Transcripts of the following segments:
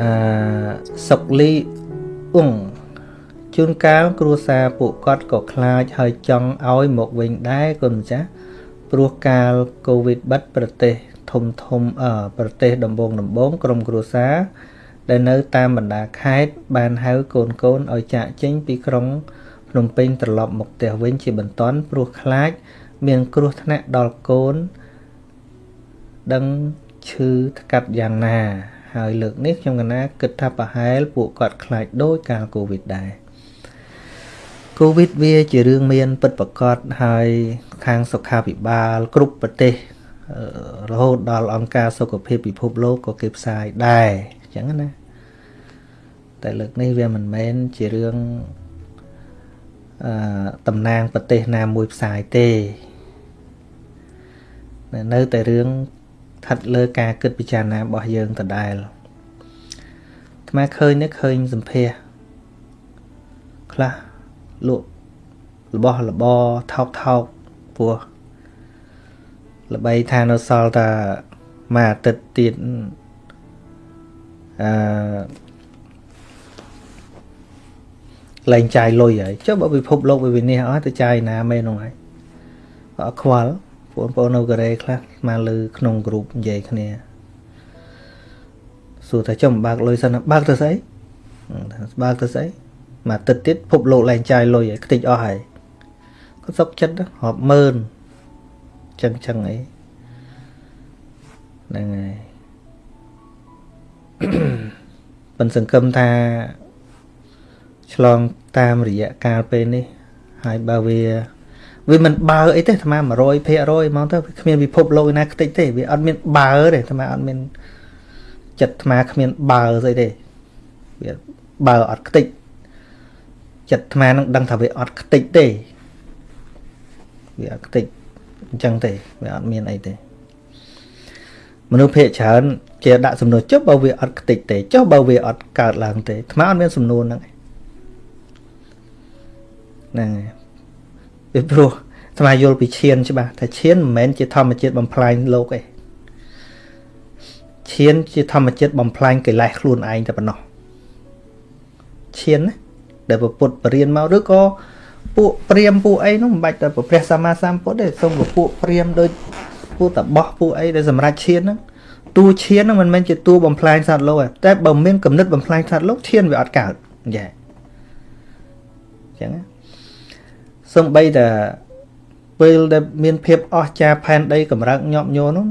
អឺសុកលីអ៊ុងជួនកាលគ្រួសារពួកគាត់ក៏ខ្លាចហើយចង់ឲ្យមកវិញដែរគុណម្ចាស់ព្រោះកាលកូវីដបិទប្រទេសធំធំអឺប្រទេសដំបងដំបងក្រុមគ្រួសារដែលនៅតាមបណ្ដាខេត្តបានហៅកូនកូនឲ្យចាក់ចេញពីក្រុងភ្នំពេញត្រឡប់មកផ្ទះវិញជាបន្ទាន់ព្រោះខ្លាច មានគ្រោះថ្នាក់ដល់កូន ដឹងឈឺថ្កាត់យ៉ាងណា ហើយលើកនេះខ្ញុំកណាគិតថាប្រហែលពួកគាត់ខ្លាចដោយកាលកូវីដដែរកូវីដវាជារឿងមានពិតប្រាកដហើយខាងសុខាភិបាលគ្រប់ប្រទេសរហូតដល់អង្គការសុខភាពពិភពលោកក៏គេផ្សាយដែរអញ្ចឹងណាតែលើកនេះវាមិនមែនជារឿងអឺតំណាងប្រទេសណាមួយផ្សាយទេនៅតែរឿង ស្ថិតលើការគិតពិចារណារបស់យើងដដែលអាត្មាឃើញនេះឃើញសម្ភារខ្លះលក់របស់របរថោកថោកពោះល្បីថានៅសល់តែមួយអាទិត្យទៀតអឺលែងចាយលុយហើយចុះបើពិភពលោកវាវិនិច្ឆ័យអស់ទៅចាយណាមែនហ្នឹងហើយក៏ខ្វល់ បងប្អូននៅកូរ៉េខ្លះមកលើក្នុងក្រុមនិយាយគ្នាសួរថាចំបើកលុយសិនបើកទៅស្អីបើកទៅស្អីមកទឹកទៀតភពលោកឡើងចាយលុយឲ្យខ្ទេចអស់ហើយគាត់សុកចិត្តរាប់ម៉ឺនចឹងចឹងអីហ្នឹងហើយប៉ុនសង្កឹមថាឆ្លងតាមរយៈកាលពេលនេះហើយបើវា វាមិនបើអីទេអាត្មា100%ហ្មងទៅគ្មានពិភពលោកណាខ្ទេចទេវាអត់មានបើទេអាត្មាអត់មានចិត្តអាត្មាគ្មានបើស្អីទេវាបើអត់ខ្ទេចចិត្តអាត្មានឹងដឹងថាវាអត់ខ្ទេចទេវាអត់ខ្ទេចអញ្ចឹងទេវាអត់មានអីទេមនុស្សភាគច្រើនគេដាក់សំណួរចុះបើវាអត់ខ្ទេចទេចុះបើវាអត់កើតឡើងទេអាត្មាអត់មានសំណួរហ្នឹងហ្នឹងហើយ ពីព្រោះស្មាយល់ពីឈានច្បាស់ថាឈានមិនមែនជាធម្មជាតិបំផ្លាញលោកទេឈានជាធម្មជាតិបំផ្លាញកិលេសខ្លួនឯងតែប៉ុណ្ណោះឈានណាដែលពុទ្ធបរៀនមកឬក៏ពួកព្រាមពួកអីនោះមិនបាច់តែព្រះសម្មាសម្ពុទ្ធទេសូមពួកព្រាមដូចពួកតបោះពួកអីដែលសម្រាប់ឈានហ្នឹងតួឈានហ្នឹងមិនមែនជាតួបំផ្លាញសត្វលោកទេតែបើមានគំនិតបំផ្លាញសត្វលោកឈានវាអត់កើតយ៉ាអញ្ចឹងណា សំបីតែពេលដែលមានភាពអស្ចារ្យផែនដីកម្រើកញាប់ញ័រនោះ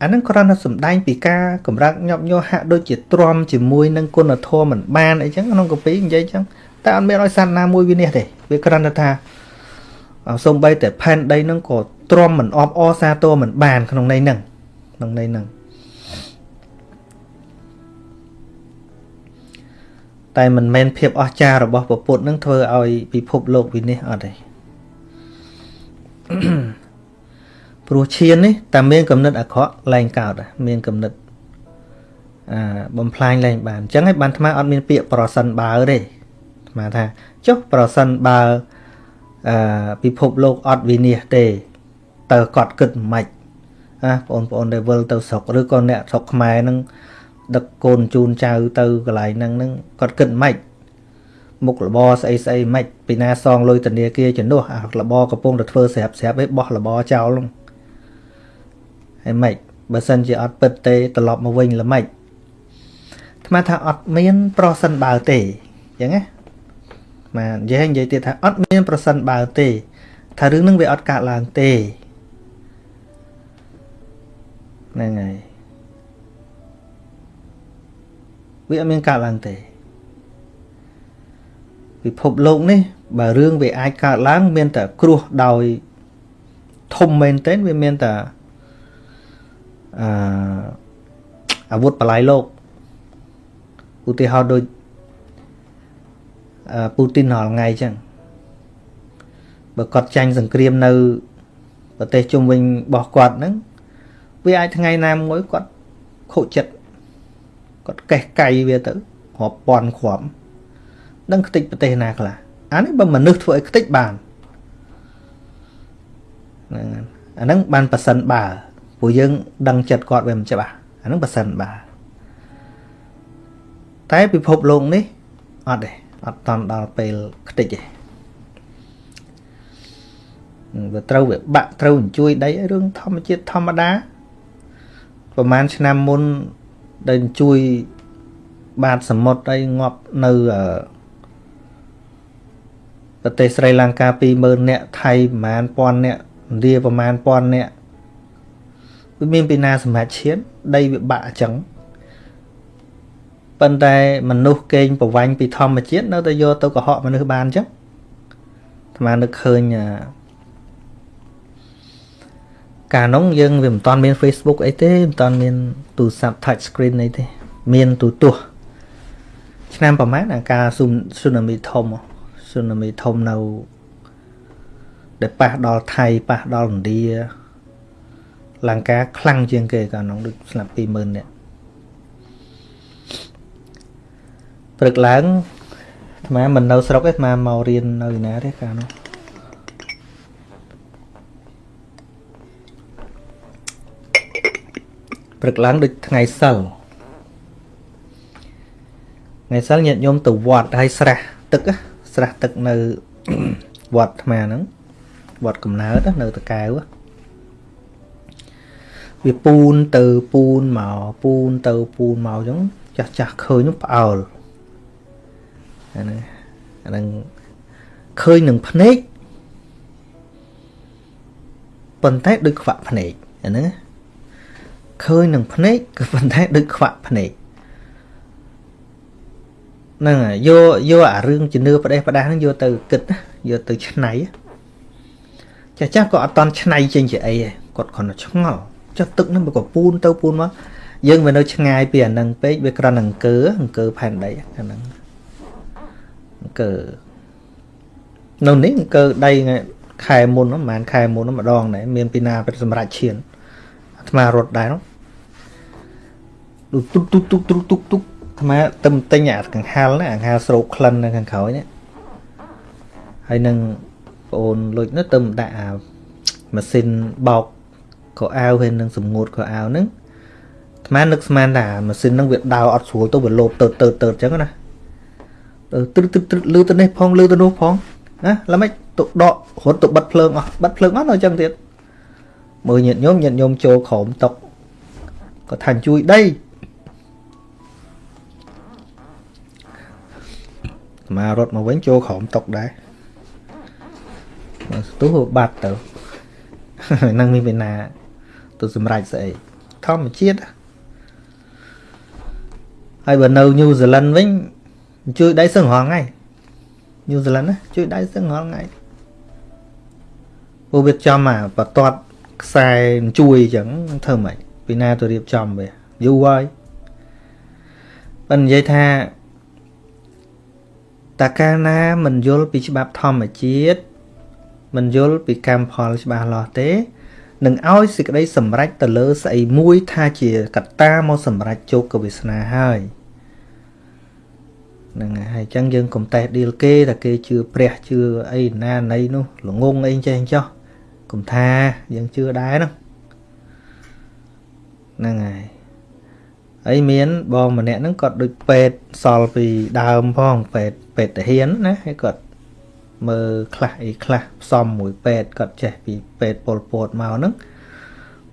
អានឹងគ្រាន់តែសំដែងពីការកម្រើកញាប់ញ័រហាក់ដូចជាទ្រាំជាមួយនឹងគុណធម៌មិនបានអីចឹងក្នុងកពីនិយាយចឹងតែអត់មានឲ្យសត្វណាមួយវិនិច្ឆ័យទេវាគ្រាន់តែថាសំបីតែផែនដីនឹងក៏ទ្រាំមិនអបអសាទរមិនបានក្នុងន័យហ្នឹងក្នុងន័យហ្នឹង តែមិនមែនភាពអស្ចារ្យរបស់ពពុទ្ធនឹងធ្វើឲ្យពិភពលោកវិនិច្ឆ័យអត់ទេព្រោះឈាននេះតែមានកំណត់អាក្រក់ឡើងកើតមានកំណត់អាបំផ្លាញឡើងបានអញ្ចឹងហើយបានអាត្មាអត់មានពាក្យប្រសិនបើទេអាត្មាថាចុះប្រសិនបើអឺពិភពលោកអត់វិនិច្ឆ័យទេតើគាត់គិតមិនម៉េចណាបងប្អូនដែលវិលទៅស្រុកឬក៏អ្នកស្រុកខ្មែរនឹង ដឹកកូនជូនចៅទៅកន្លែងហ្នឹងហ្នឹងគាត់គិតម៉េចមុខរបរស្អីស្អីម៉េចពីណាសងលុយធនាគារជំនួសអារបរកំពុងតែធ្វើស្រាប់ស្រាប់ឯងបោះរបរចោលហ្នឹងហើយម៉េចបើសិនជាអត់ពិតទេត្រឡប់មកវិញល្មិចថ្មថាអត់មានប្រសិនបើទេអញ្ចឹងណាបាទនិយាយនិយាយទៀតថាអត់មានប្រសិនបើទេ ថារឿងហ្នឹងវាអត់កើតឡើងទេហ្នឹងហើយ វាអត់មានកើតឡើងទេពិភពលោកនេះបើរឿងវាអាចកើតឡើង មានតែគ្រោះដោយធំមែនទែនវាមានតែអឺអាវុធបលាយលោកឧទាហរណ៍ដូចអឺពូទីនរាល់ថ្ងៃចឹងបើគាត់ចាញ់សង្គ្រាមនៅប្រទេសជុំវិញរបស់គាត់ហ្នឹងវាអាចថ្ងៃណាមួយគាត់ខូចចិត្ត គាត់កេះកៃវាទៅរាប់ពាន់គ្រាប់ដឹងខ្ទេចប្រទេសណាខ្លះអានេះបើមនុស្សធ្វើឲ្យខ្ទេចបានហ្នឹងអាហ្នឹងបានប៉ះសិនបើព្រោះយើង ដឹងចិត្តគាត់វាមិនច្បាស់អាហ្នឹងប៉ះសិនបើតែពិភពលោកនេះអត់ទេអត់តន់ដល់ពេលខ្ទេចទេវាត្រូវវាបាក់ត្រូវអញ្ជួយដីរឿងធម្មជាតិធម្មតាប្រហែលឆ្នាំមុន ដែលអញ្ជួយបាតសមុទ្រអីងាប់នៅប្រទេសស្រីលង្កា20000នាក់ថៃប្រហែល1000នាក់ឥណ្ឌាប្រហែល1000នាក់វាមានពីណាសម្រាប់ឈាន ដីវាបាក់អញ្ចឹងប៉ុន្តែមនុស្សកេងប្រវាញ់ពីធម្មជាតិនៅតែយកទៅកុហកមនុស្សបានអញ្ចឹងអាត្មានឹកឃើញ កាលនោះយើងវាមិនតាន់មាន Facebook អីទេមិនតាន់មានទូរស័ព្ទ touch screen អីទេមានទូទស្សន៍ឆ្នាំប្រហែលអាការស៊ូណាមីធំស៊ូណាមីធំនៅដែលប៉ះដល់ថៃប៉ះដល់ឥណ្ឌាលង្កាខ្លាំងជាងគេកាលនោះដូចស្លាប់20000នាក់ព្រឹកឡើងអាត្មាមិននៅស្រុកទេអាត្មាមករៀននៅណាទេកាលនោះ ព្រឹកឡើងដូចថ្ងៃសិលថ្ងៃសិលញាតិញោមទៅវត្តហើយស្រះទឹកស្រះទឹកនៅវត្តអាត្មាហ្នឹងវត្តកំណើតនៅតកែវវាពូនទៅពូនមកពូនទៅពូនមកអញ្ចឹងចាស់ចាស់ឃើញនោះផ្អើលអាហ្នឹងអាហ្នឹងឃើញនឹងភ្នែកប៉ុន្តែដូចខ្វាក់ភ្នែកអាហ្នឹង ឃើញនឹងភ្នែកក៏ប៉ុន្តែដូចខ្វាក់ភ្នែកហ្នឹងយកយកអារឿងជំនឿផ្ដេសផ្ដាស់ហ្នឹងយកទៅគិតយកទៅឆ្នៃចាស់ចាស់ក៏អត់តន់ឆ្នៃចេញជាអីគាត់គ្រាន់តែឆ្ងល់ចុះទឹកហ្នឹងវាក៏ពូនទៅពូនមកយើងវានៅឆ្ងាយពីអាហ្នឹងពេកវាគ្រាន់តែអង្គើអង្គើផែនដីអាហ្នឹងអង្គើនៅនេះអង្គើដីខែមុនប្រហែលខែមុនម្ដងដែរមានពីណាពេលសម្រាប់ឈានអាត្មារត់ដែរនោះ ទុកទុកទុកទុកទុកទុកអាត្មាទៅទិញអាកង្ហាលណាកង្ហាលស្រោកក្លិននៅខាងក្រោយនេះហើយនឹងបងអូនលុចនោះទៅដាក់អាម៉ាស៊ីនបោកកៅអាវហើយនឹងសម្ងួតកៅអាវហ្នឹងអាត្មានឹកស្មានថាម៉ាស៊ីនហ្នឹងវាដើរអត់ស្រួលទៅវាលោតទៅទៅទៅអញ្ចឹងណាទៅទ្រឹទ្រឹលឺទៅនេះផងលឺទៅនោះផងណាឡើមិនទៅដករត់ទៅបិទភ្លើងអស់បិទភ្លើងអស់នៅអញ្ចឹងទៀតមើលញាតញោមញាតញោមចូលក្រោមតុកក៏ថាជួយដី មករត់មកវិញចូលក្រោមតុកដែរស្ទុះបាត់ទៅនឹងមានពីណាទៅសម្រេចស្អីធម្មជាតិហើយបើនៅញូហ្សេឡង់វិញជួយដៃសឹងរងថ្ងៃញូហ្សេឡង់ណាជួយដៃសឹងរងថ្ងៃពួកវាចំអាបតតខ្សែជួយអញ្ចឹងធ្វើម៉េចពីណាទៅរៀបចំវាយូរហើយបើនិយាយថា តើកាលណាមិនយល់ពីច្បាប់ធម្មជាតិមិនយល់ពីកម្មផលច្បាស់លាស់ទេនឹងឲ្យសេចក្តីសម្រេចទៅលើស្អីមួយថាជាកត្តាមកសម្រេចជោគវាសនាហើយហ្នឹងហើយអញ្ចឹងយើងកុំតេះឌីលគេថាគេជឿព្រះជឿអីណាណីនោះល្ងងអីចេះចោះកុំថាយើងជឿដែរហ្នឹងហ្នឹងហើយហើយមានបងម្នាក់ហ្នឹងគាត់ដូចពេទ្យសល់ពីដើមផងពេទ្យ ពេទ្យតាហ៊ានណាហើយគាត់មើលខ្លះអីខ្លះផ្សំមួយពេទ្យគាត់ចេះពីពេទ្យពលពតមកហ្នឹង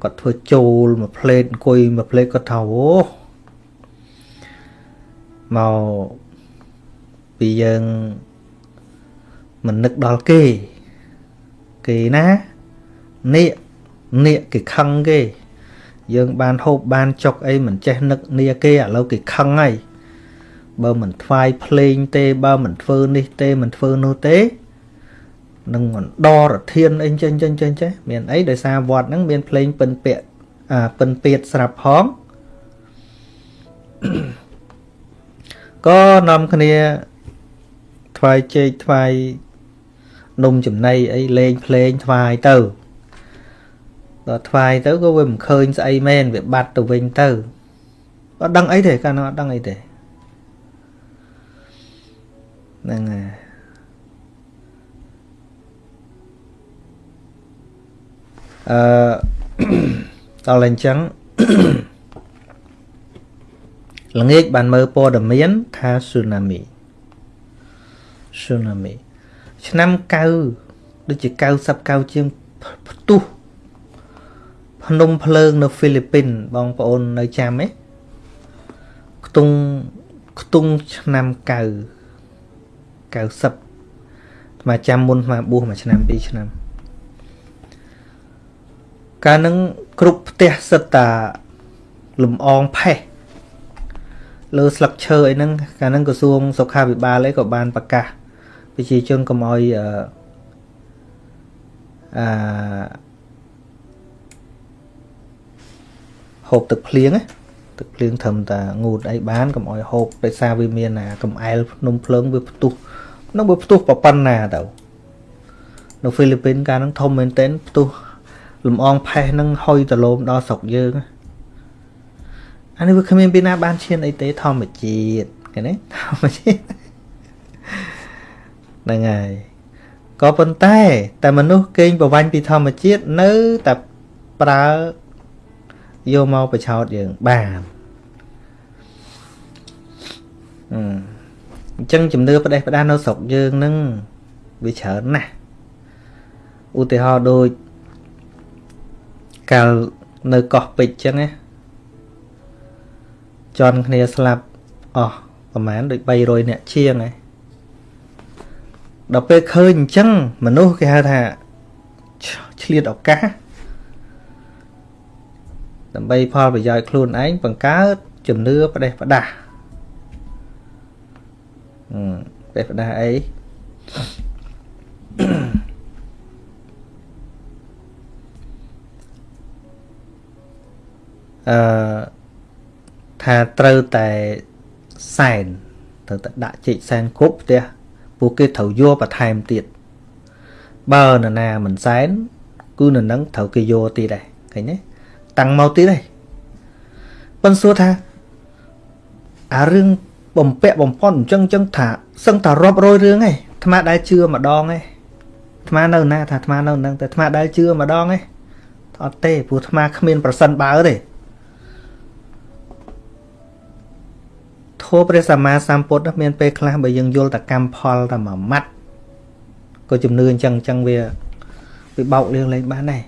គាត់ធ្វើចូលមួយផ្លេតអង្គុយមួយផ្លេតគាត់ថាអូមកពីយើងមិននឹកដល់គេគេណានេះនេះគេខឹងគេ យើងបានហូបបានចុកអីមិនចេះនឹកនីគេឥឡូវគេខឹងហើយ បើមិនថ្វាយភ្លេងទេបើមិនធ្វើនេះទេមិនធ្វើនោះទេនឹងមិនដរធានអីចេញចេញចេញចេះមានអីដោយសារវត្តហ្នឹងមានភ្លេងពិនពាកអាពិនពៀតស្រាប់ផងក៏នាំគ្នាថ្វាយចេកថ្វាយនំចំណីអីលេងភ្លេងថ្វាយទៅដល់ថ្វាយទៅក៏វាមិនឃើញស្អីមែនវាបាត់ទៅវិញទៅអត់ដឹងអីទេកាលនោះអត់ដឹងអីទេ ហ្នឹងហើយអឺដល់អញ្ចឹងល្ងាចបានមើលព័ត៌មានថា tsunami tsunami ឆ្នាំ9ដូចជា90 9ជាងផ្ទុះភ្នំភ្លើងនៅហ្វីលីពីនបងប្អូននៅចាំទេខ្ទង់ខ្ទង់ឆ្នាំ9 90មកចាំមុនមកបួសមួយឆ្នាំ2ឆ្នាំកាលនឹងគ្រប់ផ្ទះសិតតាលំអងផេះលើស្លឹកឈើអីហ្នឹងកាលហ្នឹងក្រសួងសុខាភិបាលអីក៏បានប្រកាសប្រជាជនកុំឲ្យអឺអឺហូបទឹកភ្លៀងណា ទឹកភ្លៀងត្រឹមតែងូតអីបានកុំឲ្យហូបដោយសារវាមានអាកំអែលភ្នំភ្លើងវាផ្ទុះនឹងវាផ្ទុះប៉ុណ្ណាទៅនៅហ្វីលីពីនកាលហ្នឹងធំមែនទែនផ្ទុះលំអងផេះហ្នឹងហុយទៅលោមដល់ស្រុកយើងអានេះវាគ្មានពីណាបានឈានអីទេធម្មជាតិឃើញទេធម្មជាតិហ្នឹងហើយក៏ប៉ុន្តែតែមនុស្សកេងប្រវាញ់ពីធម្មជាតិនៅតែប្រើ យកមកបញ្ឆោតយើងបានអញ្ចឹងជំនឿផ្ដេសផ្ដាសនៅស្រុកយើងនឹងវាច្រើនណាស់ឧទាហរណ៍ដូចកាលនៅកោះពេជ្រចឹងណាជន់គ្នាស្លាប់អស់ប្រហែលដូច300នាក់ជាងហើយដល់ពេលឃើញអញ្ចឹងមនុស្សគេហៅថាឆ្លៀតឱកាស ដើម្បីផលប្រយោជន៍ខ្លួនឯងបង្កើតជំនឿផ្ដេសផ្ដាស់អឺផ្ដេសផ្ដាស់អីអឺថាត្រូវតែសែនត្រូវតែដាក់ជីកសែនគ្រប់ផ្ទះពួកគេត្រូវយកបន្ថែមទៀតបើនរណាមិនសែនគឺនៅនឹងត្រូវគេយកទៀតដែរឃើញទេ តាំងមកទៀតហើយប៉ុន្តែសួរថាអារឿងបំពាក់បំផុនអញ្ចឹងអញ្ចឹងថាសឹងតែរាប់រយរឿងឯងអាត្មាដែលជឿម្ដងឯងអាត្មានៅណាថាអាត្មានៅនឹងតែអាត្មាដែលជឿម្ដងឯងអត់ទេព្រោះអាត្មាគ្មានប្រសិនបើទេធម៌ព្រះសម្មាសម្ពុទ្ធមានពេលខ្លះបើយើងយល់តែកម្មផលតែមួយម៉ាត់ក៏ជំនឿអញ្ចឹងអញ្ចឹងវាវាបោកលៀងលេងបានដែរ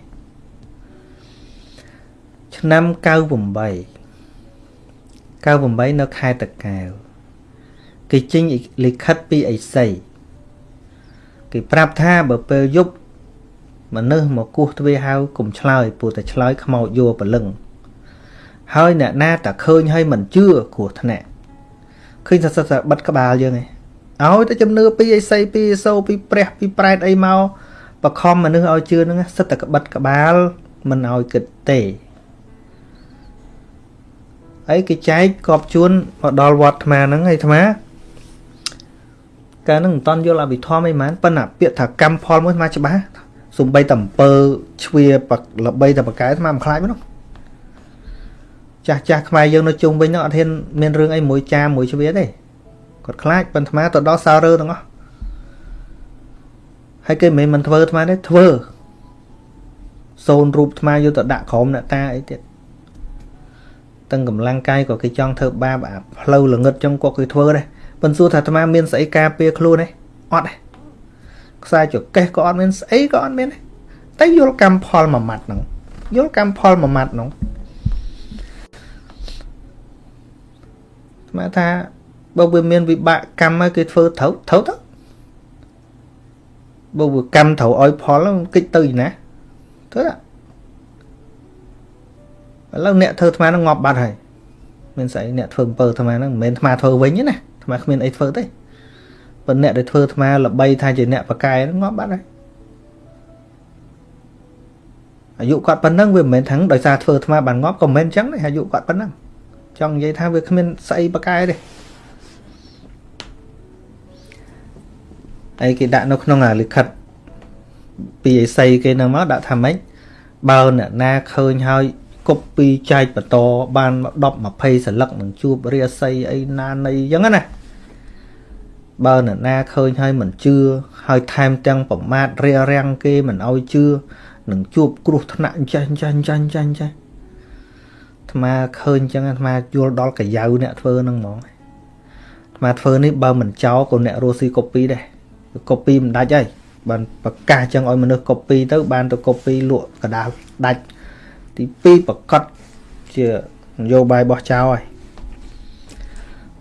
ឆ្នាំ98 98នៅខេត្តតកែវគេចេញលិខិតពីអេសីគេប្រាប់ថាបើពេលយប់មនុស្សមកគោះទ្វារហៅកុំឆ្លើយព្រោះតែឆ្លើយខ្មោចយោព្រលឹងហើយអ្នកណាតែឃើញហើយមិនជឿគ្រោះថ្នាក់ឃើញថាសិតតែបិទក្បាលយើងឯងឲ្យតែជំនឿពីអេសីពីអេសូពីព្រះពីប្រែតអីមកបខំមនុស្សឲ្យជឿហ្នឹងសិតតែក្បិតក្បាលមិនឲ្យគិតទេ ហើយគេចែកកប់ជួនមកដល់វត្តអាត្មាហ្នឹងហើយអាត្មាកាលហ្នឹងមិនតន់យល់អភិធម្មអីហ្មងប៉ុន្តែពាក្យថាកម្មផលមួយអាត្មាច្បាស់សំបីតែអំពើជ្វាល្បីតែបកែអាត្មាមិនខ្លាចទេចាស់ចាស់ខ្មែរយើងនៅជុំវិញហ្នឹងអត់ហ៊ានមានរឿងអីមួយចាមួយជ្វាទេគាត់ខ្លាចប៉ុន្តែអាត្មាទៅដល់សៅរើទាំងអស់ហើយគេមិនមែនមិនធ្វើអាត្មាទេធ្វើសូនរូបអាត្មាយកទៅដាក់ក្រុមអ្នកតាអីទៀត ទាំងកម្លាំងកាយក៏គេចង់ធ្វើបាបអាផ្លូវល្ងឹតចឹងក៏គេធ្វើដែរប៉ុន្តែសួរថាអាត្មាមានស្អីការពារខ្លួនទេអត់ទេខ្សែចកេះក៏អត់មានស្អីក៏អត់មានទេតែយល់កម្មផលមួយម៉ាត់ហ្នឹងយល់កម្មផលមួយម៉ាត់ហ្នឹងស្មាថាបើវាមានវិបាកកម្មហើយគេធ្វើត្រូវត្រូវទៅបើវាកម្មត្រូវឲ្យផលគិតទៅណាទៅណា ឥឡូវអ្នកធ្វើអាត្មានឹងងាប់បាត់ហើយមានស្អីអ្នកធ្វើអំពើអាត្មានឹងមិនមែនអាត្មាធ្វើវិញទេណាអាត្មាគ្មានអីធ្វើទេប៉ុន្តែអ្នកដែលធ្វើអាត្មាល្បីថាជាអ្នកបកែងាប់បាត់ហើយអាយុគាត់ប៉ុណ្ណឹងវាមិនមែនថាដោយសារធ្វើអាត្មាបានងាប់ក៏មិនមែនអញ្ចឹងទេអាយុគាត់ប៉ុណ្ណឹងចង់និយាយថាវាគ្មានស្អីបកែទេហើយគេដាក់នៅក្នុងអាលិខិតពីអេសីគេនឹងមកដាក់ថាម៉េចបើអ្នកណាឃើញហើយ គប់ពីចែកបន្តបាន10 20សន្លឹកនឹងជួបរាសីអីណានៃអញ្ចឹងណាបើនរណាឃើញហើយមិនជឿហើយថែមទាំងប្រមាថរារាំងគេមិនឲ្យជឿនឹងជួបគ្រោះថ្នាក់ចាស់ចាស់ចាស់ចាស់ចាស់អាត្មាឃើញអញ្ចឹងអាត្មាយល់ដល់កាយៅអ្នកធ្វើហ្នឹងហ្មងអាត្មាធ្វើនេះបើមិនចោលក៏អ្នករស់ស៊ីកូពីដែរកូពីមិនដាច់ហើយបានប្រកាសអញ្ចឹងឲ្យមនុស្សកូពីទៅបានទៅកូពីលក់កដាលដាច់ ទី2ប្រកាសជានយោបាយរបស់ចៅហើយ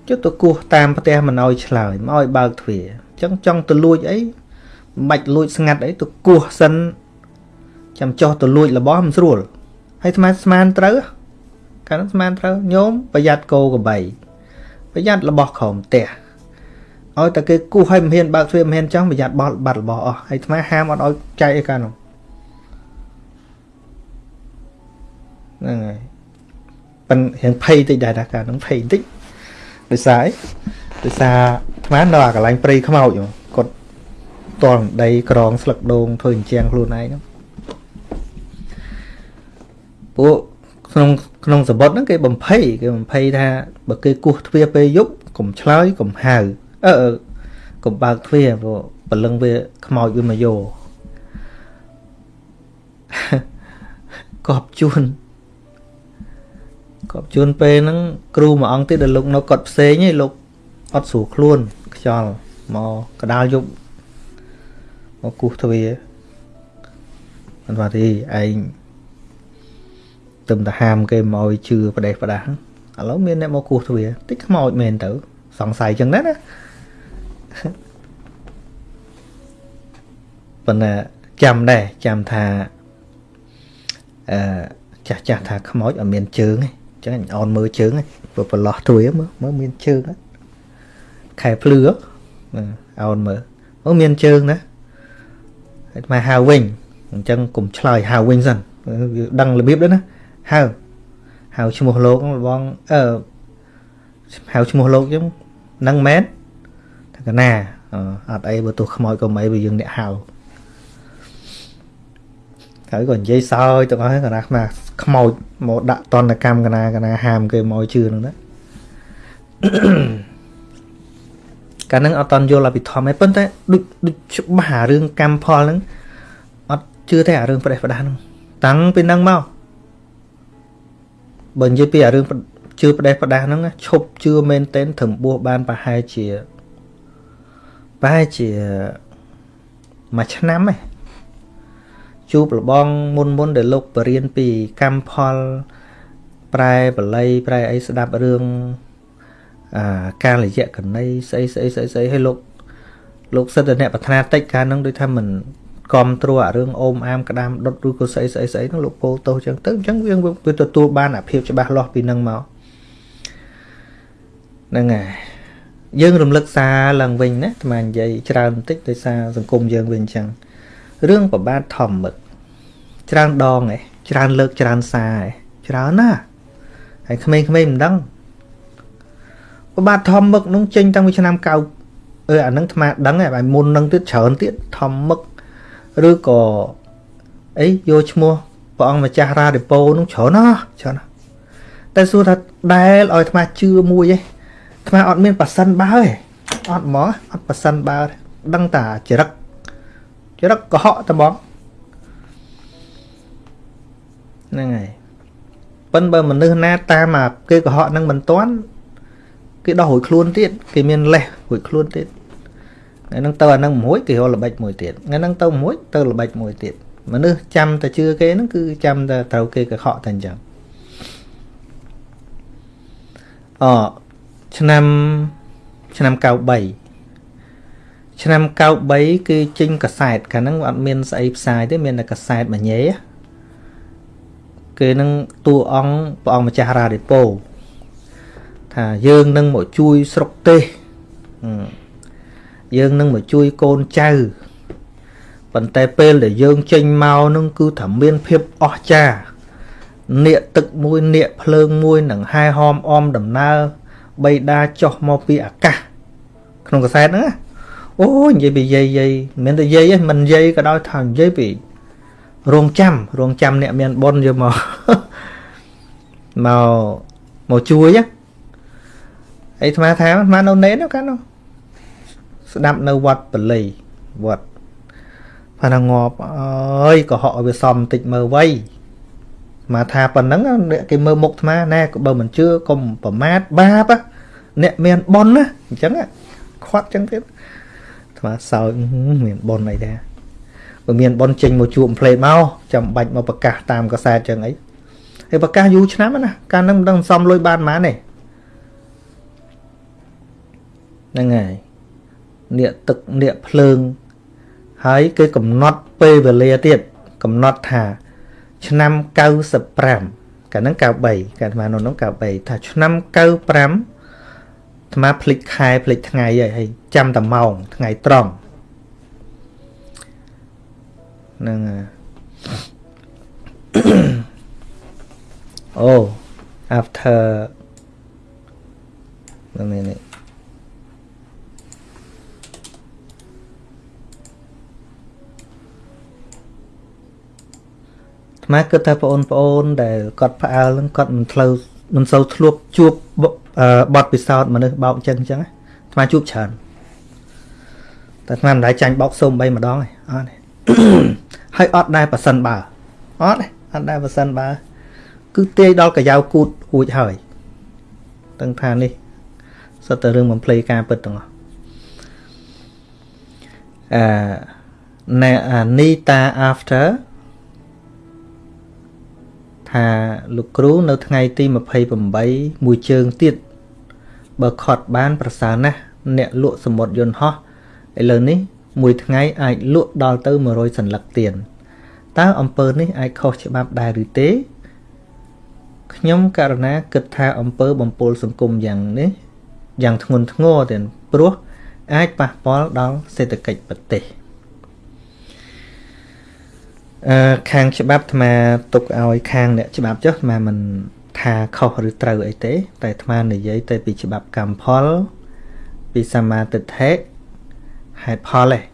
ចុះទៅគោះតាមផ្ទះមិនឲ្យឆ្លើយមកឲ្យបើកទ្វារអញ្ចឹងចង់ទៅលួចអីមិនបាច់លួចស្ងាត់អីទៅគោះសិនចាំចោះទៅលួចរបស់មិនស្រួលហើយស្មានស្មានត្រូវកាលនោះស្មានត្រូវញោមប្រយ័ត្នគោក្របីប្រយ័ត្នរបស់ក្រោមផ្ទះឲ្យតែគេគោះឲ្យមិនហ៊ានបើកទ្វារមិនហ៊ានចង់ប្រយ័ត្នបោះបាត់របស់អស់ហើយស្មាហាមអត់ឲ្យចែកអីកាលនោះ ហ្នឹងហើយប៉ិនរៀងភ័យតិចដែរតាកាលហ្នឹងភ័យតិចដោយសារអីដោយសារស្មាននៅអាកន្លែងព្រៃខ្មោចគាត់តល់ដីក្រងស្លឹកដូងធ្វើអញ្ចឹងខ្លួនឯងហ្នឹងពួកក្នុងក្នុងសបុតហ្នឹងគេបំភ័យគេបំភ័យថាបើគេគោះទ្វារពេលយប់កុំឆ្លើយកុំហៅអឺកុំបើកទ្វារព្រោះព្រលឹងវាខ្មោចវាមកយកកប់ជួន កប់ជួនពេលហ្នឹងគ្រូមួយអង្គទៀតដែលលោកនៅកត់ផ្សេងឯងលោកអត់ស្រួលខ្លួនខ្យល់មកកដាលយប់មកគោះទ្វារមិនថាទេឯងទឹមទៅហាមគេមកឲ្យជឿប្រទេសប្រដាស់ឥឡូវមានអ្នកមកគោះទ្វារតិចខ្មោចមែនទៅ សង្ស័យចឹងណាណាប៉ុន្តែចាំដែរចាំថាអឺចាស់ចាស់ថាខ្មោចអត់មានជើងទេ ចឹងអោនមើលជើងព្រោះប្រឡោះទ្វាមើលមើលមានជើងខែភ្លឺអោនមើលអូមានជើងណាហើយមកហៅវិញអញ្ចឹងកុំឆ្លើយហៅវិញសិនដឹងរបៀបដែរណាហៅហៅឈ្មោះលោកបងអឺហៅឈ្មោះលោកចឹងនឹងមែនថាកណាអត់អីបើទោះខ្មោចក៏មិនអីបើយើងអ្នកហៅ ហើយក៏និយាយសើចទាំងអស់កណាខ្មាស់ខ្មោចមកដាក់តនកម្មកណាកណាហាមគេមកជឿនឹងណាកាលហ្នឹងអត់តន់យល់អភិធម្មទេប៉ុន្តែដូចដូចច្បាស់អារឿងកម្មផលហ្នឹងអត់ជឿទេអារឿងប្រេះប្រដាស់ហ្នឹងតាំងពីហ្នឹងមកបើនិយាយពីអារឿងជឿប្រេះប្រដាស់ហ្នឹងឈប់ជឿមែនតែនត្រឹមបួសបានប្រហែលជាប្រហែលជាមួយឆ្នាំឯង ជួបលបងមុនមុនដែលលោកបរៀនពីកម្មផលប្រែបល័យប្រែអីស្ដាប់រឿងអាកាលយៈកណីស្អីស្អីស្អីស្អីឲ្យលោកលោកសិទ្ធិអ្នកប្រាថ្នាតិចកាលហ្នឹងដូចថាមិនគ្រប់ត្រួតអារឿងអូមអាមក្តាមដុតឬក៏ស្អីស្អីស្អីហ្នឹងលោកពោលទោសចឹងទៅអញ្ចឹងវាវាទទួលបានអាភាពច្បាស់លាស់ពីហ្នឹងមកហ្នឹងហើយយើងរំលឹកសារឡើងវិញណាអាត្មានិយាយច្រើនបន្តិចដោយសារសង្គមយើងវាអញ្ចឹងរឿងប្របាទធម្មឹក ច្រើនដងឯងច្រើនលើកច្រើនសារឯងច្រើនណាហើយក្មេងៗមិនដឹងប្របាទធម្មឹកនោះចេញតាំងពីឆ្នាំ9អឺអានឹងអាត្មាដឹងហើយមុននឹងទៀតច្រើនទៀតធម្មឹកឬក៏អីយកឈ្មោះព្រះអង្គម្ចាស់រ៉ាឌីប៉ូនោះច្រើនណាស់ច្រើនណាស់តែសួរថាដែលឲ្យអាត្មាជឿមួយឯងអាត្មាអត់មានប៉ាសិនបើទេអត់ហ្មងអត់ប៉ាសិនបើដឹងតាចរិតចរិតកុហកតែបង ហ្នឹងហើយប៉ិនបើមនុស្សណាតាមអាគេកុហកនឹងមិនតាន់គេដោះរួចខ្លួនទៀតគេមានលេះរួចខ្លួនទៀតថ្ងៃហ្នឹងទៅអាហ្នឹងមួយគេរកល្បិចមួយទៀតថ្ងៃហ្នឹងទៅមួយទៅល្បិចមួយទៀតមនុស្សចាំតែជឿគេហ្នឹងគឺចាំតែត្រូវគេកុហកតែអញ្ចឹងអឆ្នាំឆ្នាំ93ឆ្នាំ93គឺចេញកាសែតកាលហ្នឹងអត់មានស្អីផ្សាយទេមានតែកាសែតមួយញ៉េ គេនឹងតួអង្គព្រះអង្គម្ចាស់រ៉ាឌីប៉ូថាយើងនឹងមកជួយស្រុកទេសយើងនឹងមកជួយកូនចៅប៉ុន្តែពេលដែលយើងចេញមកនឹងគឺថាមានភាពអស្ចារ្យនាគទឹកមួយនាគភ្លើងមួយនឹងហែហមអមដំណើរបៃតាចុះមកពីអាកាសក្នុងកសែតហ្នឹងណាអូនិយាយពីយាយយាយមិនតែយាយទេមិនយាយក៏ដោយថានិយាយពី រងចាំរងចាំអ្នកមានបុណ្យយកមកមកមកជួយណាអីអាត្មាថាអាត្មានៅណេនកាលនោះស្ដាប់នៅវត្តបលីវត្តផាណាងាប់អើយក៏ហក់ឲ្យវាសំបន្តិចមើលវៃមកថាប៉ុណ្ណឹងអ្នកគេមើលមុខអាត្មាណែបើមិនជឿកុំប្រមាថបាបអ្នកមានប៉ុនណាអញ្ចឹងខ្វាត់អញ្ចឹងទៀតអាត្មាសើចមានប៉ុនអីដែរ បើមានប៉ុនចេញមកជួបផ្លេតមកចាំបាច់មកប្រកាសតាមកសែតអញ្ចឹងអីហើយប្រកាសយូរឆ្នាំណាកាលហ្នឹងមិនដឹងសំលុយបានប៉ុន្មានទេហ្នឹងហើយនាកទឹកនាកភ្លើងហើយគេកំណត់ពេលវេលាទៀតកំណត់ថា ឆ្នាំ95កាលហ្នឹង93កាលអាត្មានោះនោះ93ថាឆ្នាំ95អាត្មាភ្លេចខែភ្លេចថ្ងៃហើយហើយចាំតែម៉ោងថ្ងៃត្រង់ ហ្នឹងអូ after នេះម៉ែគិតថាបងប្អូនដែលគាត់ផ្អើលហ្នឹងគាត់មិនផ្លូវមិនសូវធ្លាប់ជួបបទពិសោធន៍មនុស្សបោកចឹងចឹងថ្មជួបច្រើនតែថ្មមិនដែរចាញ់បោកសូម3ម្ដងឯងអត់ ហើយអត់ដែរប៉ះសិនបើអត់អត់ដែរប៉ះសិនបើ គឺទាយដល់កាយ៉ាវគូតហួចហើយទាំងថានេះសុទ្ធតែរឿងបំភ្លៃការពិតទាំងអស់អឺណែអានីតា after ថាលោកគ្រូនៅថ្ងៃទី28មួយជើងទៀតបើខត់បាន ប្រសើរណាស់អ្នកលក់សមុទ្រយន្តហោះឥឡូវនេះ មួយថ្ងៃអាចលក់ដល់ទៅ100សន្លឹកទៀនតើអំពើនេះអាចខុសច្បាប់ដែរឬទេខ្ញុំករណាគិតថាអំពើបំពុលសង្គមយ៉ាងនេះយ៉ាងធ្ងន់ធ្ងរទៀតព្រោះអាចប៉ះពាល់ដល់សេដ្ឋកិច្ចប្រទេស។អឺខាងច្បាប់អាត្មាទុកឲ្យខាងអ្នកច្បាប់ចុះអាត្មាមិនថាខុសឬត្រូវអីទេ តែអាត្មានិយាយទៅពីច្បាប់កម្មផលពីសមាទិដ្ឋិ ហេតុផលឯង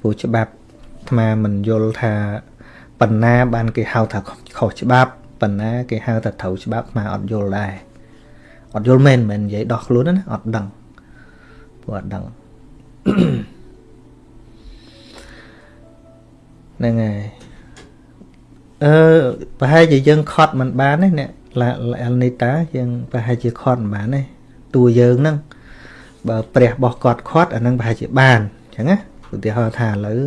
ព្រោះច្បាប់អាត្មាមិនយល់ថាបណ្ណាបានគេហៅថាខុសច្បាប់បណ្ណាគេហៅថាត្រូវច្បាប់អាត្មាអត់យល់ដែរអត់យល់មែនមិននិយាយដោះខ្លួនណាអត់ដឹងព្រោះអត់ដឹងហ្នឹងហើយអឺប្រហែលជាយើងខត់មិនបានទេអ្នកអលនីតាយើងប្រហែលជាខត់មិនបានទេតួយើងហ្នឹង បើព្រះបោះគាត់ខាត់អាហ្នឹងប្រហែលជាបានអញ្ចឹងណាឧទាហរណ៍ថាឥឡូវ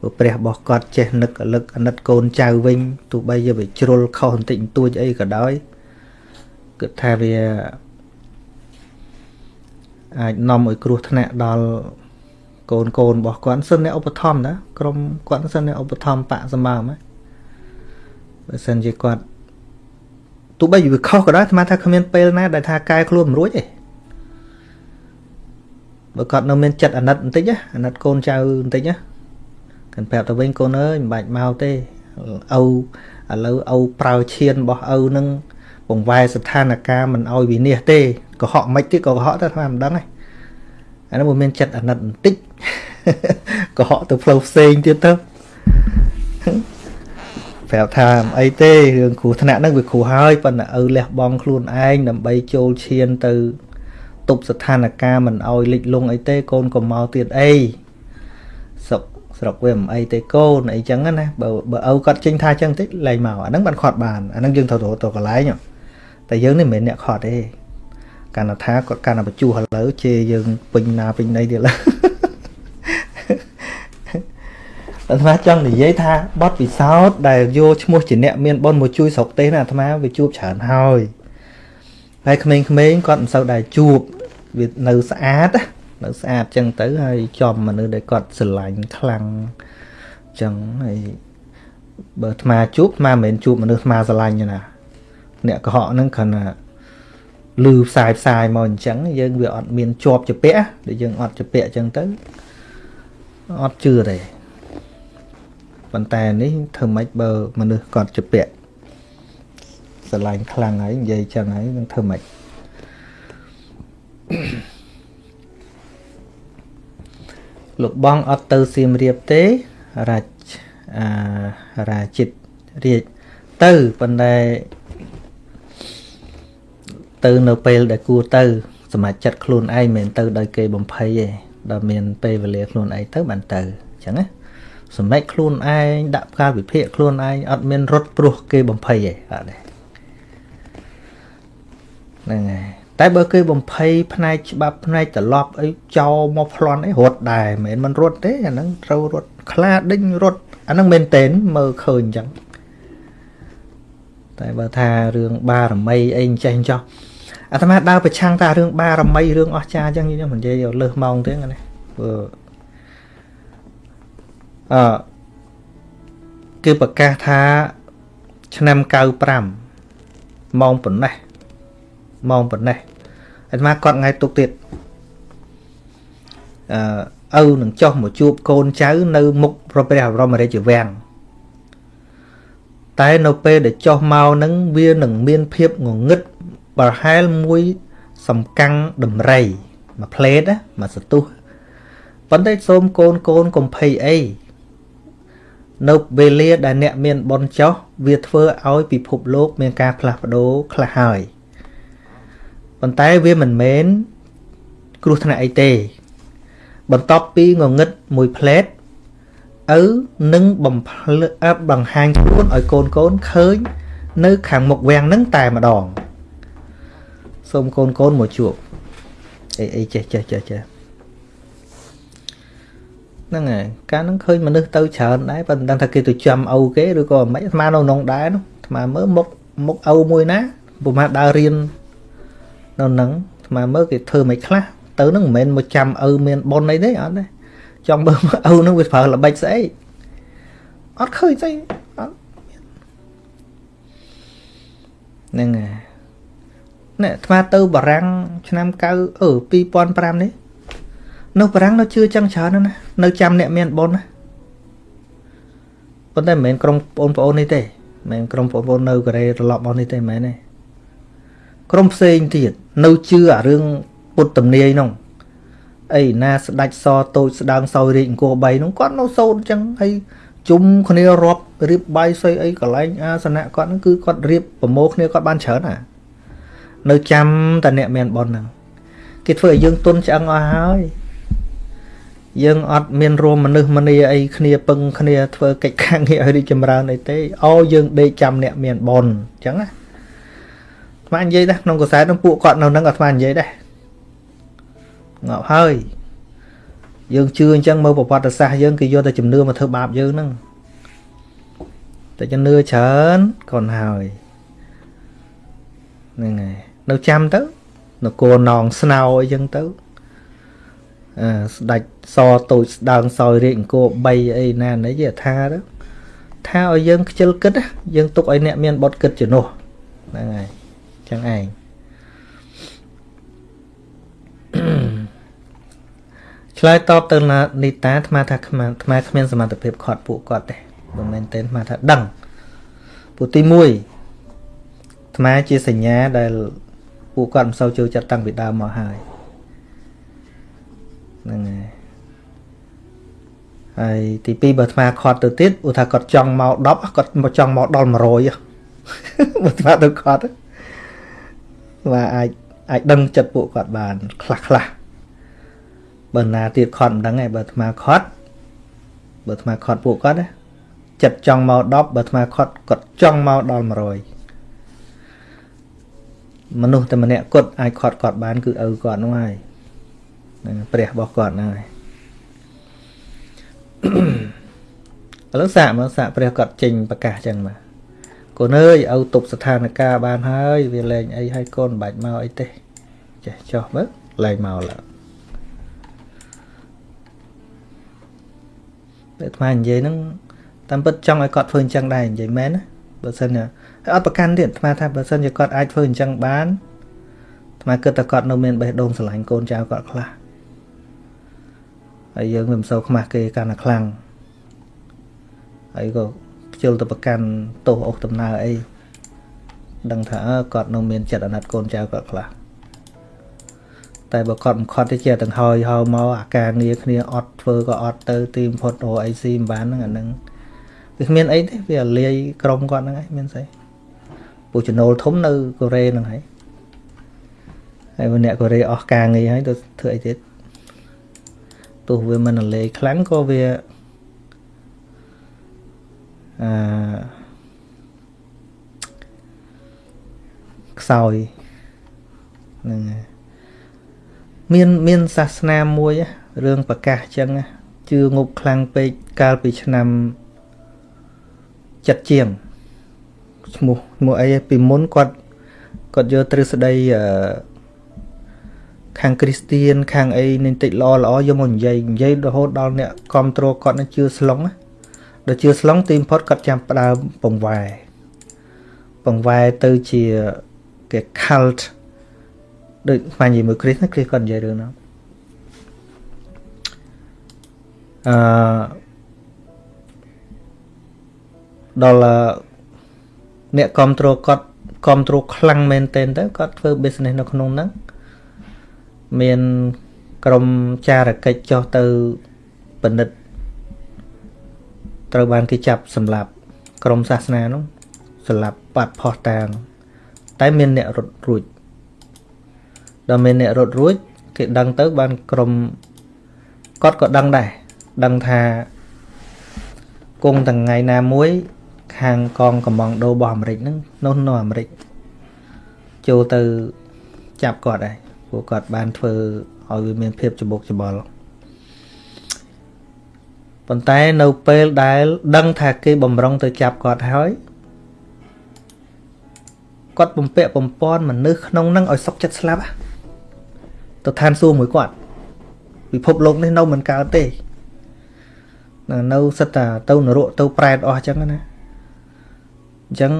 បើព្រះបោះគាត់ចេះនឹកអលឹកអាណិតកូនចៅវិញទោះបីជាវាជ្រុលខុសបន្តិចបន្តួចអីក៏ដោយគិតថាវាអាចនាំឲ្យគ្រោះថ្នាក់ដល់កូនកូនរបស់គាត់សិនអ្នកឧបត្ថម្ភណាក្រុមគាត់សិនអ្នកឧបត្ថម្ភបកសម្បើមបើសិនជាគាត់ទោះបីវាខុសក៏ដោយអាត្មាថាគ្មានពេលណាដែលថាកែខ្លួនមិនរួចទេ បើគាត់នៅមានចិត្តអាណិតបន្តិចអាណិតកូនចៅបន្តិចណាកាន់ប្រាប់ទៅវិញកូនអើយមិនបាច់មកទេឪឥឡូវឪប្រើឈានរបស់ឪនឹងបង្វែរស្ថានភាពមិនឲ្យវិនិច្ឆ័យទេកុហកមិនទៀតក៏កុហកតែអាត្មាមិនដឹងទេអានោះមានចិត្តអាណិតបន្តិចកុហកទៅផ្លូវផ្សេងទៀតទៅប្រាប់ថាអីទេរឿងគ្រោះថ្នាក់ហ្នឹងវាគ្រោះហើយប៉ុន្តែឪលះបង់ខ្លួនឯងដើម្បីចូលឈានទៅ ទប់ស្ថានភាពមិនអោយលិចលង់អីទេកូនកុំមកទៀតអីស្រុកស្រុកវាមិនអីទេកូនអីចឹងណាបើបើឪគាត់ចេញថាចឹងតិចលែងមកអាហ្នឹងបានខាត់បានអាហ្នឹងយើងត្រូវទៅកន្លែងតែយើងនេះមិនមែនអ្នកខាត់ទេកាលថាគាត់កាន់តែបញ្ជុះឥឡូវជេរយើងពេញណាពេញណីទៀតឡើយអាត្មាចង់និយាយថាបទពិសោធន៍ដែលយកឈ្មោះជាអ្នកមានបុណ្យមកជួយស្រុកទេសណាអាត្មាវាជួបច្រើនហើយហើយក្មេងៗគាត់មិនសូវដែរជួប វានៅស្អាតនៅស្អាតចឹងទៅហើយចំមនុស្សដែលគាត់ស្រឡាញ់ខ្លាំងចឹងហើយបើអាត្មាជួបអាត្មាមិនមែនជួបមនុស្សអាត្មាស្រឡាញ់ទេណាអ្នកកុហកហ្នឹងគ្រាន់តែលឺផ្សាយផ្សាយមកអញ្ចឹងយើងវាអត់មានជាប់ជាពាក់ដែលយើងអត់ជាពាក់អញ្ចឹងទៅអត់ជឿទេប៉ុន្តែនេះធ្វើម៉េចបើមនុស្សគាត់ជាពាក់ស្រឡាញ់ខ្លាំងហើយនិយាយចឹងហើយនឹងធ្វើម៉េច លោកបងអត់ទៅសៀមរាបទេរាជអារាជិតរាជទៅប៉ុន្តែទៅនៅពេលដែលគួរទៅសម្រាប់ចិត្តខ្លួនឯងមិនទៅដោយគេបំភ័យទេដល់មានពេលវេលាខ្លួនឯងទៅបានទៅអញ្ចឹងណាសម្ដែងខ្លួនឯងដាក់ការវិភាគខ្លួនឯងអត់មានរត់ព្រោះគេបំភ័យទេអត់ទេហ្នឹងហើយ តែបើគេបំភ័យផ្នែកច្បាប់ផ្នែកត្រឡប់អីចោលមកប្លន់អីរត់ដែរមិនមែនមិនរត់ទេអាហ្នឹងត្រូវរត់ខ្លាដេញរត់អាហ្នឹងមែនតែនមើលឃើញអញ្ចឹងតែបើថារឿងបារមីអីអញ្ចេះចោះអាត្មាដើរប្រឆាំងតារឿងបារមីរឿងអស្ចារ្យអញ្ចឹងខ្ញុំនិយាយលើសម៉ោងទេណាព្រោះអឺគេប្រកាសថាឆ្នាំ95ម៉ោងប៉ុណ្ណេះ ម៉ោងប៉ុណ្ណេះអាត្មាគាត់ថ្ងៃទុកទៀតអឺឪនឹងចុះមកជួបកូនចៅនៅមុខព្រះព្រះបរមរាជវាំងតែនៅពេលដែលចុះមកនឹងវានឹងមានភាពងងឹតប្រហែលមួយសំកាំងដំរីមួយផ្លេតណាមួយសទុះប៉ុន្តែសូមកូនកូនកុំភ័យអីនៅវេលាដែលអ្នកមានបនចោះវាធ្វើឲ្យពិភពលោកមានការផ្លាស់ប្ដូរខ្លះហើយ ប៉ុន្តែវាមិនមែនគ្រោះថ្នាក់អីទេ បន្ទាប់ពីងងឹតមួយផ្លែតឪនឹងបំភ្លឺបង្ហាញខ្លួនឲ្យកូនកូនឃើញ នៅ ខាងមុខវាំងនឹងតែម្ដងសូមកូនកូនមកជួបអីអីចេះចេះចេះចេះហ្នឹងហើយកាលហ្នឹងឃើញមនុស្សទៅច្រើនដែរប៉ុន្តែថាគេទៅចាំឪគេឬក៏មិនអាត្មានៅក្នុងដែរនោះអាត្មាមើលមុខមុខឪមួយណាពុំមកដើររៀន នៅហ្នឹងអាត្មាមើលគេធ្វើមិនខ្លះទៅហ្នឹងមិនមែនមកចាំឪមានប៉ុនអីទេអត់ទេចង់មើលឪហ្នឹងវាប្រើល្បិចស្អីអត់ឃើញស្អីអត់ហ្នឹងហើយណែអាត្មាទៅបារាំងឆ្នាំ9អឺ2005នេះនៅបារាំងនៅជឿចឹងច្រើនណាស់នៅចាំអ្នកមានបុណ្យណាប៉ុន្តែមិនមែនក្រុមបងប្អូននេះទេមិនមែនក្រុមបងប្អូននៅកូរ៉េត្រឡប់មកនេះទេមិនមែនទេ ក្រុមផ្សេងទៀតនៅជឿអារឿងពុទ្ធទំនាយនោះអីណាស្ដាច់សតូចស្ដើងសោយរាជអង្គរ3នោះគាត់នៅសូត្រអញ្ចឹងហើយជុំគ្នារាប់រៀបបាយស្អីអីកន្លែងអាសនៈគាត់ហ្នឹងគឺគាត់រៀបប្រមូលគ្នាគាត់បានច្រើនណានៅចាំតែអ្នកមានប៉ុនហ្នឹងគេធ្វើឲ្យយើងទុនឆ្អឹងអស់ហើយយើងអត់មានរួមមនុស្សមនីអីគ្នាពឹងគ្នាធ្វើកិច្ចការងារឲ្យរីកចម្រើនអីទេអូយើងដេកចាំអ្នកមានប៉ុនអញ្ចឹងណា អាត្មានិយាយដែរក្នុងកសែតនឹងពួកគាត់នៅនឹងអាត្មានិយាយដែរងាប់ហើយយើងជឿអញ្ចឹងមើលប្រវត្តិសាស្ត្រយើងគេយកតែជំនឿមកធ្វើបាបយើងហ្នឹងតែជំនឿច្រើន còn ហើយហ្នឹងហើយនៅចាំទៅនគរនងស្នោអីចឹងទៅអឺស្ដាច់សតូចស្ដើងសោយរាជអង្គរ3អីណានេះយថាទៅថាឲ្យយើងខ្ជិលគិតយើងទុកឲ្យអ្នកមានបត់គិតជំនួសហ្នឹងហើយ ចឹងឯងឆ្លើយតបទៅណានីតាអាត្មាថាអាត្មាអាត្មាគ្មានសមត្ថភាពខាត់ពួកគាត់ទេមិនមែនទេអាត្មាថាដឹងពួកទី1អាត្មាជាសញ្ញាដែលពួកគាត់មិនសូវចូលចិត្តតាំងពីដើមមកហើយហ្នឹងហើយហើយទី2បើអាត្មាខាត់ទៅទៀតឧទាហរណ៍គាត់ចង់មក10គាត់មកចង់មកដល់100បើអាត្មាទៅខាត់ ថាអាចអាចដឹងចិត្តពួកគាត់បាន ខ្លះខ្លះបើណាទៀតខត់មិនដឹងទេបើអាត្មាខត់បើអាត្មាខត់ពួកគាត់ណាចិត្តចង់មក10បើអាត្មាខត់គាត់ចង់មកដល់100មនុស្សតែម្នាក់គាត់អាចខត់គាត់បាន គឺឪគាត់នោះហើយនឹងព្រះរបស់គាត់ហ្នឹងហើយឥឡូវសាកមើលសាកព្រះគាត់ចេញប្រកាសចឹងមក កូនអើយឪទប់ស្ថានភាពបានហើយវាលែងអីឲ្យកូនមិនបាច់មកអីទេចេះចោះមើលលែងមកឡើយតែអាត្មានិយាយហ្នឹងតាមពិតចង់ឲ្យគាត់ធ្វើអញ្ចឹងដែរនិយាយមែនណាបើសិនហើយអត់ប្រកាន់ទៀតអាត្មាថាបើសិនជាគាត់អាចធ្វើអញ្ចឹងបានអាត្មាគិតថាគាត់នៅមានបេះដូងស្រឡាញ់កូនចៅគាត់ខ្លះហើយយើងមិនសូវខ្មាស់គេកាន់តែខ្លាំងហើយក៏ ខ្ជិលទៅប្រកាន់ទោសអុសដំណើរអីដឹងថាគាត់នៅមានចិត្តអាណិតកូនចៅគាត់ខ្លះតែបើគាត់មិនខត់ទេជាទាំងហើយហៅមកអាការងារគ្នាអត់ធ្វើក៏អត់ទៅទីបំផុត OIC មិនបានហ្នឹងអាហ្នឹងវាគ្មានអីទេវាលាយក្រុមគាត់ហ្នឹងឯងមានស្អីពូចំណូលធំនៅកូរ៉េហ្នឹងហើយហើយអ្នកកូរ៉េអស់ការងារហើយទៅធ្វើអីទៀតទោះវាមិនលាយខ្លាំងក៏វា អឺខ្សោយហ្នឹងមានមានសាសនាមួយរឿងប្រកាសចឹងជឿងប់ខ្លាំងពេកកាលពីឆ្នាំចិត្តជាងឈ្មោះឈ្មោះអីពីមុនគាត់គាត់យកទ្រឹស្ដីអឺខាងគ្រីស្ទៀនខាងអីនឹងតិចល្អល្អយកមកនិយាយនិយាយរហូតដល់អ្នកគ្រប់គ្រងគាត់នឹងជឿស្លុង ដល់ជឿស្លុងទីបំផុតគាត់ចាំផ្ដើមពង្វែពង្វែទៅជាគេ cult ដូចស្មាននិយាយមួយគ្រីស្ណាគ្រីស្គាត់និយាយរឿងហ្នឹងអឺដល់អ្នកគ្រប់គ្រងគាត់គ្រប់គ្រងខ្លាំងមែនទែនទៅគាត់ធ្វើ business នៅក្នុងហ្នឹងមានក្រុមចារកិច្ចចុះទៅពិនិត្យ ត្រូវបានគេចាប់សម្លាប់ក្រុមសាសនានោះសម្លាប់បាត់ផោះតាងតែមានអ្នករត់រួចដល់មានអ្នករត់រួចគេដឹងទៅបានក្រុមគាត់ក៏ដឹងដែរដឹងថាគង់ទាំងថ្ងៃណាមួយ ខាងកងកំងដូរបស់អាមេរិកហ្នឹងនោះនៅអាមេរិកចូលទៅចាប់គាត់ដែរព្រោះគាត់បានធ្វើឲ្យវាមានភាពច្បុកច្បល់ ប៉ុន្តែនៅពេលដែល ដឹងថាគេបំរុងទៅចាប់គាត់ហើយគាត់បំពាក់បំពន់មនុស្សក្នុងនឹងឲ្យសុកចិត្តស្លាប់ទៅឋានសួគ៌មួយគាត់ពិភពលោកនេះនៅមិនកើតទេនៅសិតតាទៅនរកទៅប្រែតអស់អញ្ចឹងណាអញ្ចឹង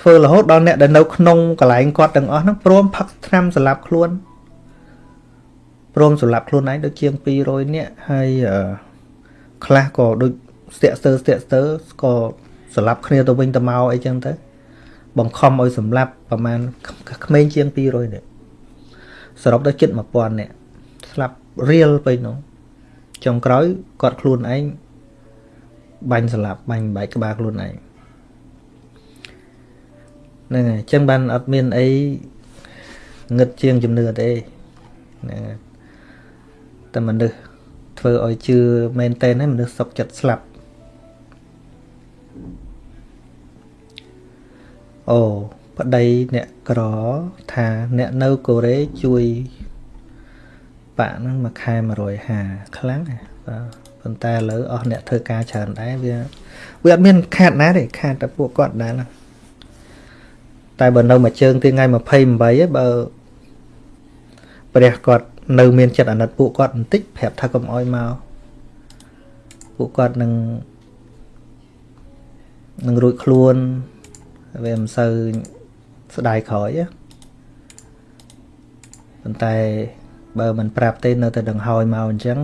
ធ្វើរហូតដល់អ្នកដែលនៅក្នុងកន្លែងគាត់ទាំងអស់ហ្នឹងព្រមផឹកថ្នាំសម្លាប់ខ្លួនព្រមសម្លាប់ខ្លួនឯងដូចជាង200នាក់ហើយ ខ្លះក៏ដូចស្ទាក់ស្ទើស្ទាក់ស្ទើក៏សម្លាប់គ្នាទៅវិញទៅមកអីចឹងទៅ បង្ខំឲ្យសម្លាប់ប្រហែលក្មេងជាង200នាក់សរុបដល់ជិត1000នាក់ស្លាប់រៀលទៅនោះចុងក្រោយគាត់ខ្លួនឯងបាញ់ស្លាប់បាញ់បែកក្បាលខ្លួនឯងហ្នឹងហើយអញ្ចឹងបានអត់មានអីងឹតជាងជំនឿទេហ្នឹងតែមនុស្ស ធ្វើឲ្យជឿមែនតែនហើយមនុស្សសុកចិត្តស្លាប់អូប្តីអ្នកក្រថាអ្នកនៅកូរ៉េជួយបាក់ហ្នឹងមួយខែ150ខ្លាំងបាទប៉ុន្តែឥឡូវអស់អ្នកធ្វើការច្រើនដែរវាវាអត់មានខាតណាទេខាតតែពួកគាត់ដែរណាតែបើនៅមួយជើងទីថ្ងៃ28ឯបើព្រះគាត់ នៅមានចិត្តអាណិតពួកគាត់បន្តិចប្រាប់ថាកុំអោយមកពួកគាត់នឹងនឹងរួចខ្លួនវាមិនសូវស្ដាយក្រោយប៉ុន្តែបើមិនប្រាប់ទេនៅតែដង្ហើយមកអញ្ចឹង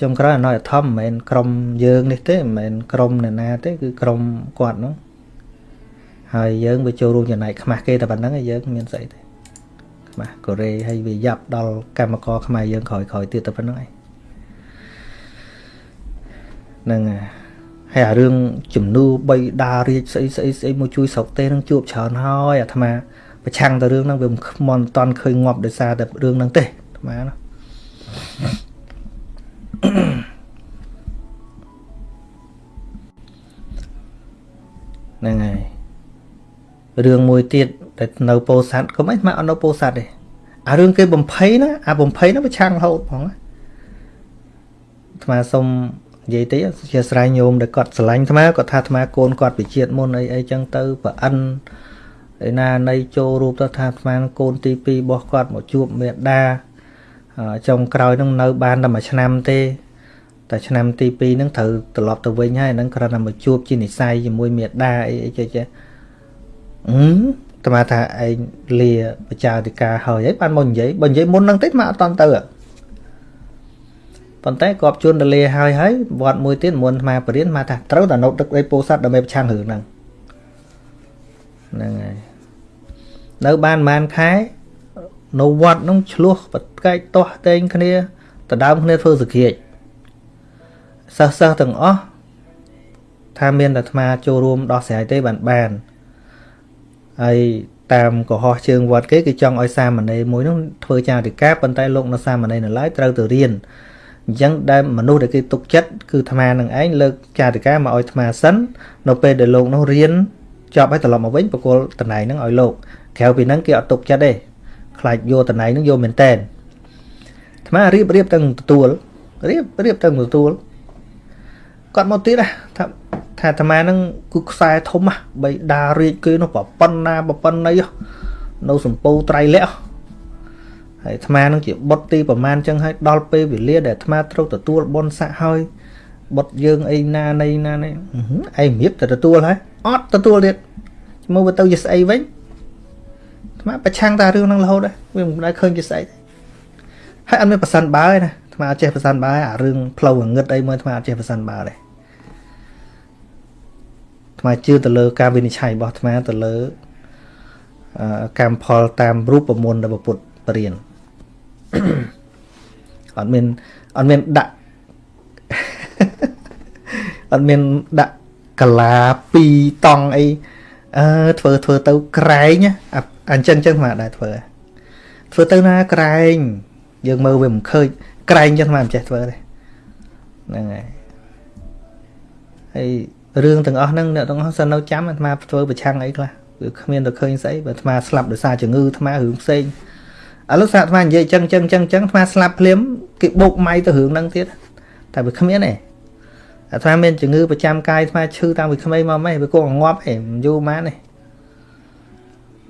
ចុងក្រោយអណយធម្មមិនមែនក្រុមយើងនេះទេមិនមែនក្រុមអ្នកណាទេគឺក្រុមគាត់នោះហើយយើងវាចូលរួមចំណែកខ្មាស់គេតែប៉ុណ្្នឹងហើយយើងមានស្អីទេ ខ្មាស់កូរ៉េហើយវាយ៉ាប់ដល់កម្មករខ្មែរយើងក្រោយក្រោយទៀតតែប៉ុណ្្នឹងឯងហ្នឹងហើយអារឿងជំនួបីដារាជស្អីស្អីស្អីមកជួយស្រុកទេនឹងជួបច្រើនហើយអាត្មាប្រឆាំងទៅរឿងហ្នឹងវាមិនមិនតន់ឃើញងាប់ដោយសារតែរឿងហ្នឹងទេអាត្មាណាហ្នឹងហើយ រឿងមួយទៀតតែនៅពោធិ៍សាត់ក៏មិនមកអត់នៅពោធិ៍សាត់ទេអារឿងគេបំភ័យណាអាបំភ័យហ្នឹងវាឆាំងរហូតផងអាត្មាសុំនិយាយតិចជាស្រ័យញោមដែលគាត់ស្រឡាញ់អាត្មាគាត់ថាអាត្មាកូនគាត់វិជាតិមុនអីអីចឹងទៅប្រអិនឯណានៃចូលរូបទៅថាអាត្មាកូនទី2របស់គាត់មកជួបមេដាចុងក្រោយនឹងនៅបានតែមួយឆ្នាំទេតែឆ្នាំទី2ហ្នឹងត្រូវត្រឡប់ទៅវិញហើយហ្នឹងគ្រាន់តែមកជួបជានិស័យជាមួយមេដាអីអីចេះចេះ អឺតាមថាឯងលាបច្ចាធិការហើយហើយបានមកនិយាយបើនិយាយមុនហ្នឹងតិចមកអត់តន់ទៅប៉ុន្តែគាត់ជួនទៅលាហើយហើយវត្តមួយទៀតមុនអាត្មាបរៀនមកថាត្រូវតែណូតទឹកដីពោធិ៍សាត់ដើម្បីប្រឆាំងរឿងហ្នឹងហ្នឹងហើយនៅបានប្រហែលខែនៅវត្តហ្នឹងឆ្លោះបកែកទាស់តែងគ្នាដដើមគ្នាធ្វើសក្រាចសិស្សសិស្សទាំងអស់ថាមានតែអាត្មាចូលរួមដោះស្រាយទេបានបាន ហើយតាមកុហកជើងវត្តគេគឺចង់ឲ្យសាមណេរមួយនោះធ្វើចារិកាប៉ុន្តែលោកនៅសាមណេរនៅឡើយត្រូវទៅរៀនអញ្ចឹងដែលមនុស្សដែលគេទុកចិត្តគឺអាត្មានឹងឯងលើកចាតិកាមកឲ្យអាត្មាសិននៅពេលដែលលោកនោះរៀនចប់ហើយត្រឡប់មកវិញបកគលតំណែងហ្នឹងឲ្យលោកក្រៅពីហ្នឹងគេអត់ទុកចិត្តទេខ្លាចយកតំណែងហ្នឹងយកមែនតែនអាត្មារៀបរៀបទាំងទទួលរៀបរៀបទាំងទទួលគាត់មកទៀតថា ថាអាត្មាហ្នឹងគឺខ្សែធំបីដារាជគេនោះប្រប៉ុណ្ណាប្រប៉ុណ្ណីនៅសម្ពូត្រៃលក្ខហើយអាត្មានឹងជាបុតទីប្រមាណចឹងហើយដល់ពេលវេលាដែលអាត្មាត្រូវទទួលបុណ្យស័ក្តិហើយបុតយើងអីណានៃណានេះឯងរៀបតែទទួលហើយអត់ទទួលទៀតមើលទៅជាស្អីវិញអាត្មាប្រឆាំងតែរឿងហ្នឹងរហូតដែរវាមិនដែលឃើញជាស្អីទេហើយអត់មានប្រសិនបើទេណាអាត្មាអត់ចេះប្រសិនបើអារឿងផ្លូវងឹតអីមើលអាត្មាអត់ចេះប្រសិនបើទេ អាត្មាជឿទៅលើការវិនិច្ឆ័យរបស់អាត្មាទៅលើកម្មផលតាមរូបមន្តរបស់ពុទ្ធបរិញ្ញាអត់មានអត់មានដាក់អត់មានដាក់កាឡា2តង់អីអឺធ្វើធ្វើទៅក្រែងអញ្ចឹងចឹងមកដែរធ្វើធ្វើទៅណាក្រែង យើងមើលវាមិនឃើញក្រែងចឹងមកមិនចេះធ្វើទេហ្នឹងហើយហើយ រឿងទាំងអស់ហ្នឹងអ្នកទាំងអស់សិននៅចាំអាត្មាធ្វើប្រឆាំងអីខ្លះគឺគ្មានទៅឃើញស្អីបើអាត្មាស្លាប់ដោយសារជំងឺអាត្មារឿងផ្សេងឥឡូវសាអាត្មានិយាយចឹងចឹងចឹងចឹងអាត្មាស្លាប់ភ្លាមគេបោកម៉ៃទៅរឿងហ្នឹងទៀតតែវាគ្មានទេអាត្មាមានជំងឺប្រចាំកាយអាត្មាឈឺតាំងពីក្មេងមកម៉េះវាគង់ងាប់ឯងមិនយូរម៉ានទេ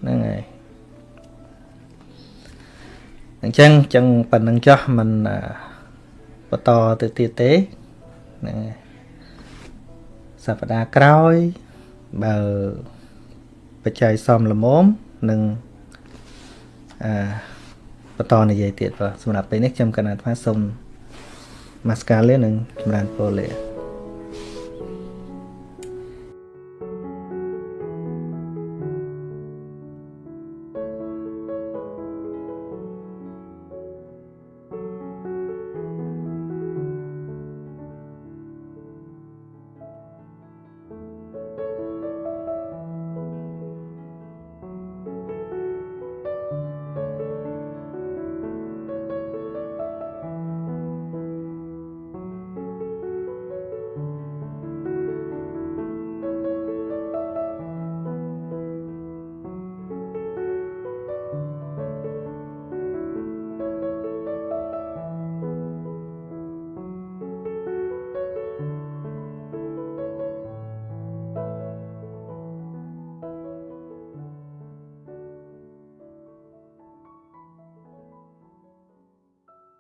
ហ្នឹងហើយអញ្ចឹងចឹងប៉ុណ្្នឹងចោះមិនបន្តទៅទៀតទេហ្នឹងហើយ សប្តាហ៍ក្រោយបើបច្ច័យសមល្មមនឹងអឺបន្តនិយាយទៀតបាទសម្រាប់ពេលនេះខ្ញុំកណាត់ថាសូមម៉ាស្កាលេនឹងចម្រើនពរលា